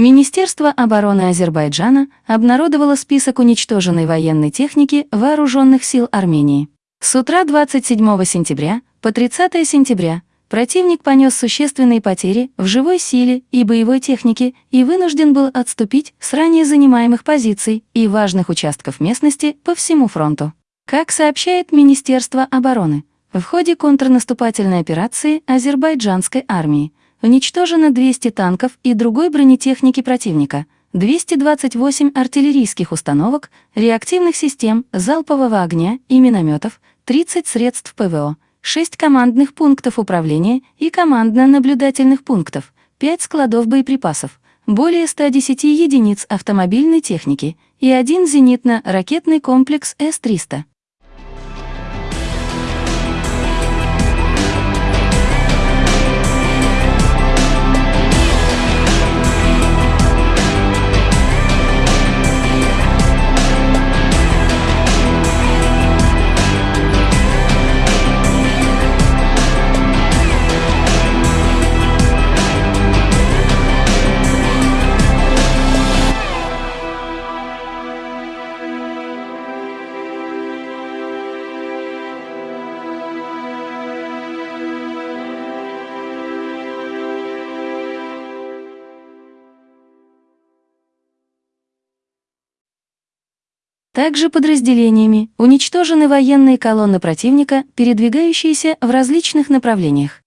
Министерство обороны Азербайджана обнародовало список уничтоженной военной техники Вооруженных сил Армении. С утра 27 сентября по 30 сентября противник понес существенные потери в живой силе и боевой технике и вынужден был отступить с ранее занимаемых позиций и важных участков местности по всему фронту. Как сообщает Министерство обороны, в ходе контрнаступательной операции азербайджанской армии уничтожено 200 танков и другой бронетехники противника, 228 артиллерийских установок, реактивных систем залпового огня и минометов, 30 средств ПВО, 6 командных пунктов управления и командно-наблюдательных пунктов, 5 складов боеприпасов, более 110 единиц автомобильной техники и один зенитно-ракетный комплекс С-300. Также подразделениями уничтожены военные колонны противника, передвигающиеся в различных направлениях.